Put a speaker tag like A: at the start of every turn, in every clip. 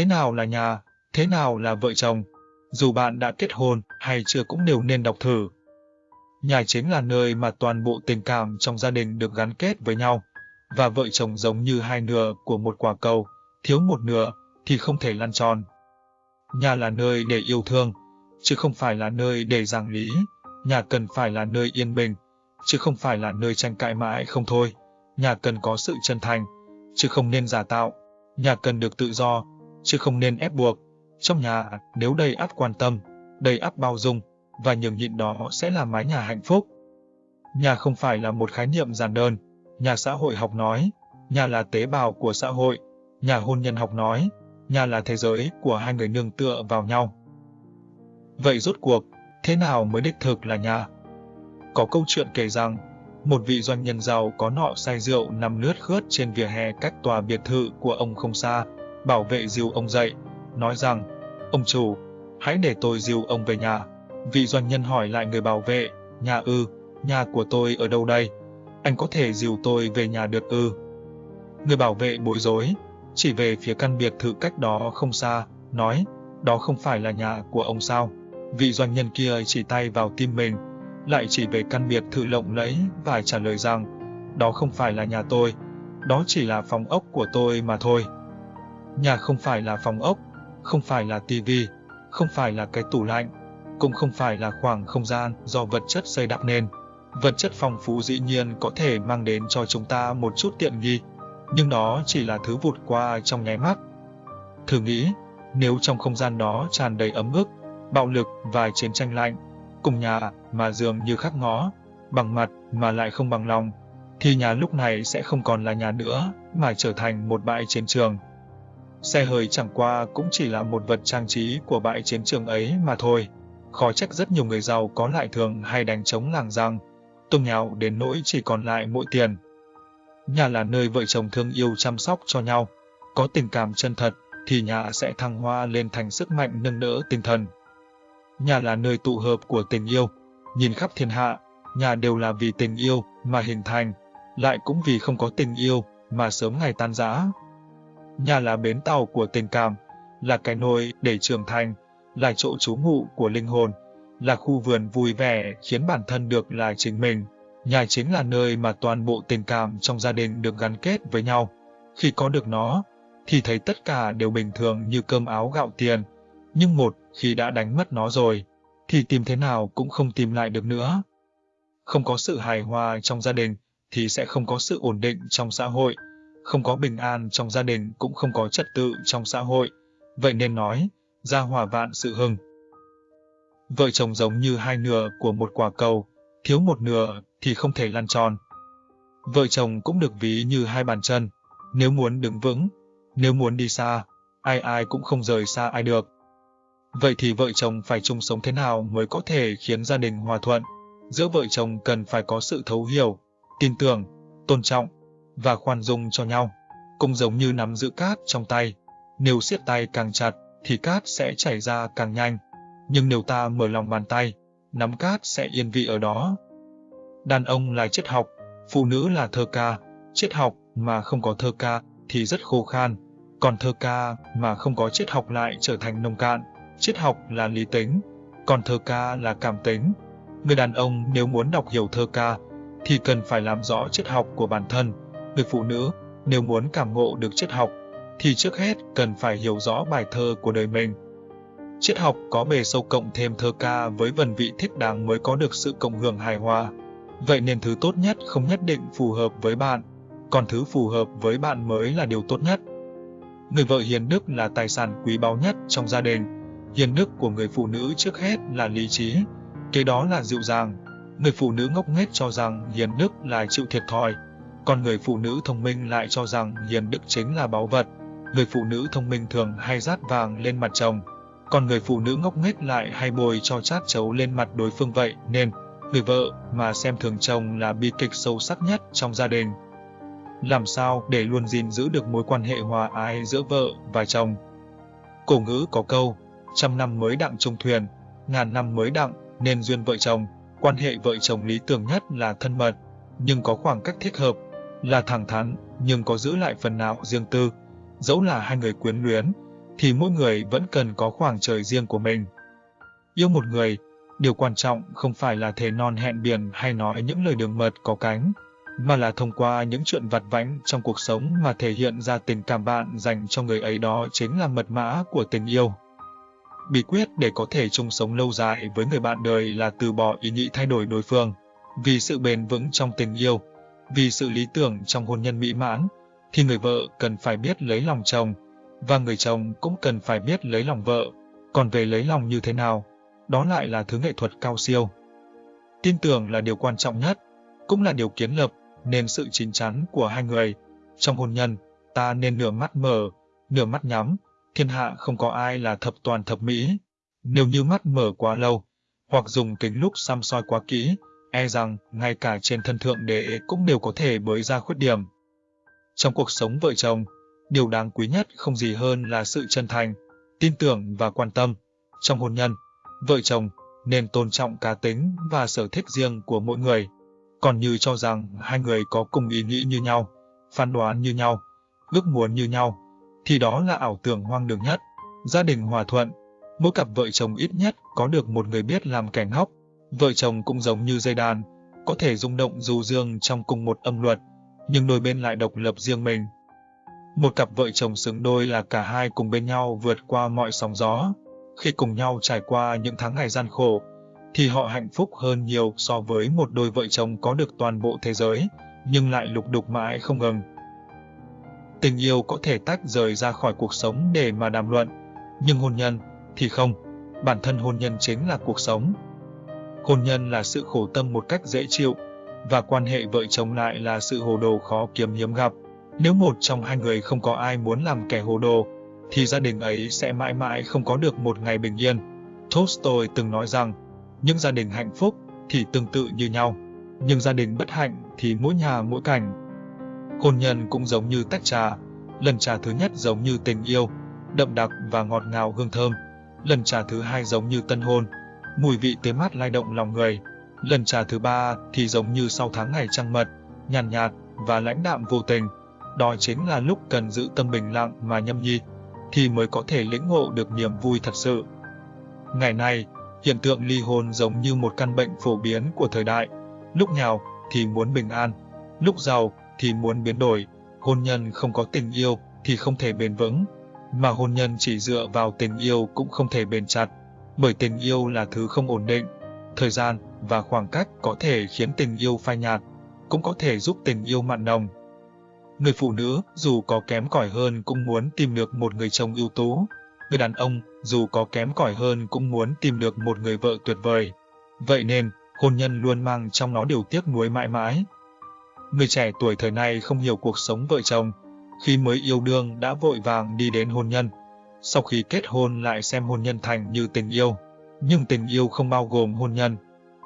A: Thế nào là nhà, thế nào là vợ chồng? Dù bạn đã kết hôn hay chưa cũng đều nên đọc thử. Nhà chính là nơi mà toàn bộ tình cảm trong gia đình được gắn kết với nhau, và vợ chồng giống như hai nửa của một quả cầu, thiếu một nửa thì không thể lăn tròn. Nhà là nơi để yêu thương, chứ không phải là nơi để giảng lý. Nhà cần phải là nơi yên bình, chứ không phải là nơi tranh cãi mãi không thôi. Nhà cần có sự chân thành, chứ không nên giả tạo. Nhà cần được tự do, chứ không nên ép buộc. Trong nhà, nếu đầy áp quan tâm, đầy áp bao dung, và nhường nhịn đó sẽ là mái nhà hạnh phúc. Nhà không phải là một khái niệm giản đơn, nhà xã hội học nói, nhà là tế bào của xã hội, nhà hôn nhân học nói, nhà là thế giới của hai người nương tựa vào nhau. Vậy rốt cuộc, thế nào mới đích thực là nhà? Có câu chuyện kể rằng, một vị doanh nhân giàu có nọ say rượu nằm lướt khướt trên vỉa hè cách tòa biệt thự của ông không xa, bảo vệ dìu ông dậy, nói rằng, ông chủ, hãy để tôi dìu ông về nhà. Vị doanh nhân hỏi lại người bảo vệ, nhà ư, nhà của tôi ở đâu đây? Anh có thể dìu tôi về nhà được ư? Người bảo vệ bối rối, chỉ về phía căn biệt thự cách đó không xa, nói, đó không phải là nhà của ông sao? Vị doanh nhân kia chỉ tay vào tim mình, lại chỉ về căn biệt thự lộng lẫy và trả lời rằng, đó không phải là nhà tôi, đó chỉ là phòng ốc của tôi mà thôi. Nhà không phải là phòng ốc, không phải là tivi, không phải là cái tủ lạnh, cũng không phải là khoảng không gian do vật chất xây đắp nên. Vật chất phong phú dĩ nhiên có thể mang đến cho chúng ta một chút tiện nghi, nhưng đó chỉ là thứ vụt qua trong nháy mắt. Thử nghĩ, nếu trong không gian đó tràn đầy ấm ức, bạo lực và chiến tranh lạnh, cùng nhà mà dường như khắc ngó, bằng mặt mà lại không bằng lòng, thì nhà lúc này sẽ không còn là nhà nữa, mà trở thành một bãi chiến trường. Xe hơi chẳng qua cũng chỉ là một vật trang trí của bãi chiến trường ấy mà thôi. Khó trách rất nhiều người giàu có lại thường hay đánh trống làng rằng, tung nhào đến nỗi chỉ còn lại mỗi tiền. Nhà là nơi vợ chồng thương yêu chăm sóc cho nhau, có tình cảm chân thật thì nhà sẽ thăng hoa lên thành sức mạnh nâng đỡ tinh thần. Nhà là nơi tụ hợp của tình yêu, nhìn khắp thiên hạ, nhà đều là vì tình yêu mà hình thành, lại cũng vì không có tình yêu mà sớm ngày tan rã. Nhà là bến tàu của tình cảm, là cái nôi để trưởng thành, là chỗ trú ngụ của linh hồn, là khu vườn vui vẻ khiến bản thân được là chính mình. Nhà chính là nơi mà toàn bộ tình cảm trong gia đình được gắn kết với nhau. Khi có được nó, thì thấy tất cả đều bình thường như cơm áo gạo tiền. Nhưng một khi đã đánh mất nó rồi, thì tìm thế nào cũng không tìm lại được nữa. Không có sự hài hòa trong gia đình, thì sẽ không có sự ổn định trong xã hội. Không có bình an trong gia đình cũng không có trật tự trong xã hội. Vậy nên nói, gia hòa vạn sự hưng. Vợ chồng giống như hai nửa của một quả cầu, thiếu một nửa thì không thể lăn tròn. Vợ chồng cũng được ví như hai bàn chân, nếu muốn đứng vững, nếu muốn đi xa, ai ai cũng không rời xa ai được. Vậy thì vợ chồng phải chung sống thế nào mới có thể khiến gia đình hòa thuận? Giữa vợ chồng cần phải có sự thấu hiểu, tin tưởng, tôn trọng và khoan dung cho nhau. Cũng giống như nắm giữ cát trong tay, nếu siết tay càng chặt thì cát sẽ chảy ra càng nhanh. Nhưng nếu ta mở lòng bàn tay, nắm cát sẽ yên vị ở đó. Đàn ông là triết học, phụ nữ là thơ ca, triết học mà không có thơ ca thì rất khô khan, còn thơ ca mà không có triết học lại trở thành nông cạn. Triết học là lý tính, còn thơ ca là cảm tính. Người đàn ông nếu muốn đọc hiểu thơ ca thì cần phải làm rõ triết học của bản thân. Người phụ nữ nếu muốn cảm ngộ được triết học thì trước hết cần phải hiểu rõ bài thơ của đời mình. Triết học có bề sâu cộng thêm thơ ca với vần vị thích đáng mới có được sự cộng hưởng hài hòa. Vậy nên thứ tốt nhất không nhất định phù hợp với bạn, còn thứ phù hợp với bạn mới là điều tốt nhất. Người vợ hiền đức là tài sản quý báu nhất trong gia đình. Hiền đức của người phụ nữ trước hết là lý trí, kế đó là dịu dàng. Người phụ nữ ngốc nghếch cho rằng hiền đức là chịu thiệt thòi, còn người phụ nữ thông minh lại cho rằng hiền đức chính là báu vật. Người phụ nữ thông minh thường hay rát vàng lên mặt chồng, còn người phụ nữ ngốc nghếch lại hay bồi cho chát chấu lên mặt đối phương vậy nên người vợ mà xem thường chồng là bi kịch sâu sắc nhất trong gia đình. Làm sao để luôn gìn giữ được mối quan hệ hòa ái giữa vợ và chồng? Cổ ngữ có câu, trăm năm mới đặng chung thuyền, ngàn năm mới đặng nên duyên vợ chồng. Quan hệ vợ chồng lý tưởng nhất là thân mật, nhưng có khoảng cách thích hợp, là thẳng thắn, nhưng có giữ lại phần nào riêng tư. Dẫu là hai người quyến luyến, thì mỗi người vẫn cần có khoảng trời riêng của mình. Yêu một người, điều quan trọng không phải là thề non hẹn biển hay nói những lời đường mật có cánh, mà là thông qua những chuyện vặt vãnh trong cuộc sống mà thể hiện ra tình cảm bạn dành cho người ấy đó chính là mật mã của tình yêu. Bí quyết để có thể chung sống lâu dài với người bạn đời là từ bỏ ý nghĩ thay đổi đối phương. Vì sự bền vững trong tình yêu, vì sự lý tưởng trong hôn nhân mỹ mãn, thì người vợ cần phải biết lấy lòng chồng, và người chồng cũng cần phải biết lấy lòng vợ. Còn về lấy lòng như thế nào, đó lại là thứ nghệ thuật cao siêu. Tin tưởng là điều quan trọng nhất, cũng là điều kiến lập nên sự chín chắn của hai người. Trong hôn nhân, ta nên nửa mắt mở, nửa mắt nhắm, thiên hạ không có ai là thập toàn thập mỹ. Nếu như mắt mở quá lâu, hoặc dùng kính lúc xăm soi quá kỹ, e rằng ngay cả trên thân thượng đế cũng đều có thể bới ra khuyết điểm. Trong cuộc sống vợ chồng, điều đáng quý nhất không gì hơn là sự chân thành, tin tưởng và quan tâm. Trong hôn nhân, vợ chồng nên tôn trọng cá tính và sở thích riêng của mỗi người. Còn như cho rằng hai người có cùng ý nghĩ như nhau, phán đoán như nhau, ước muốn như nhau, thì đó là ảo tưởng hoang đường nhất. Gia đình hòa thuận, mỗi cặp vợ chồng ít nhất có được một người biết làm kẻ ngốc. Vợ chồng cũng giống như dây đàn, có thể rung động dù dương trong cùng một âm luật, nhưng đôi bên lại độc lập riêng mình. Một cặp vợ chồng xứng đôi là cả hai cùng bên nhau vượt qua mọi sóng gió. Khi cùng nhau trải qua những tháng ngày gian khổ, thì họ hạnh phúc hơn nhiều so với một đôi vợ chồng có được toàn bộ thế giới, nhưng lại lục đục mãi không ngừng. Tình yêu có thể tách rời ra khỏi cuộc sống để mà đàm luận, nhưng hôn nhân thì không, bản thân hôn nhân chính là cuộc sống. Hôn nhân là sự khổ tâm một cách dễ chịu, và quan hệ vợ chồng lại là sự hồ đồ khó kiếm hiếm gặp. Nếu một trong hai người không có ai muốn làm kẻ hồ đồ, thì gia đình ấy sẽ mãi mãi không có được một ngày bình yên. Tolstoy từng nói rằng, những gia đình hạnh phúc thì tương tự như nhau, nhưng gia đình bất hạnh thì mỗi nhà mỗi cảnh. Hôn nhân cũng giống như tách trà, lần trà thứ nhất giống như tình yêu, đậm đặc và ngọt ngào hương thơm, lần trà thứ hai giống như tân hôn, mùi vị tươi mát lai động lòng người, lần trà thứ ba thì giống như sau tháng ngày trăng mật, nhàn nhạt, nhạt và lãnh đạm vô tình. Đó chính là lúc cần giữ tâm bình lặng mà nhâm nhi, thì mới có thể lĩnh ngộ được niềm vui thật sự. Ngày nay, hiện tượng ly hôn giống như một căn bệnh phổ biến của thời đại. Lúc nghèo thì muốn bình an, lúc giàu thì muốn biến đổi. Hôn nhân không có tình yêu thì không thể bền vững, mà hôn nhân chỉ dựa vào tình yêu cũng không thể bền chặt, bởi tình yêu là thứ không ổn định. Thời gian và khoảng cách có thể khiến tình yêu phai nhạt, cũng có thể giúp tình yêu mặn nồng. Người phụ nữ dù có kém cỏi hơn cũng muốn tìm được một người chồng ưu tú. Người đàn ông dù có kém cỏi hơn cũng muốn tìm được một người vợ tuyệt vời. Vậy nên, hôn nhân luôn mang trong nó điều tiếc nuối mãi mãi. Người trẻ tuổi thời nay không hiểu cuộc sống vợ chồng, khi mới yêu đương đã vội vàng đi đến hôn nhân. Sau khi kết hôn lại xem hôn nhân thành như tình yêu. Nhưng tình yêu không bao gồm hôn nhân,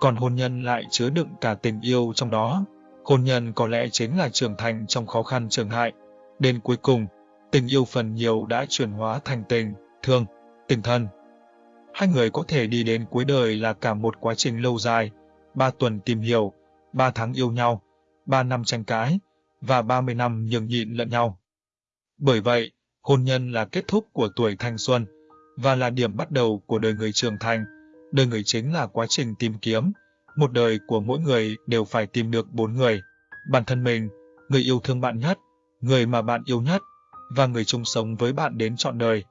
A: còn hôn nhân lại chứa đựng cả tình yêu trong đó. Hôn nhân có lẽ chính là trưởng thành trong khó khăn trường hại. Đến cuối cùng, tình yêu phần nhiều đã chuyển hóa thành tình, thương, tình thân. Hai người có thể đi đến cuối đời là cả một quá trình lâu dài, ba tuần tìm hiểu, ba tháng yêu nhau, ba năm tranh cãi, và ba mươi năm nhường nhịn lẫn nhau. Bởi vậy, hôn nhân là kết thúc của tuổi thanh xuân, và là điểm bắt đầu của đời người trưởng thành. Đời người chính là quá trình tìm kiếm, một đời của mỗi người đều phải tìm được bốn người. Bản thân mình, người yêu thương bạn nhất, người mà bạn yêu nhất, và người chung sống với bạn đến trọn đời.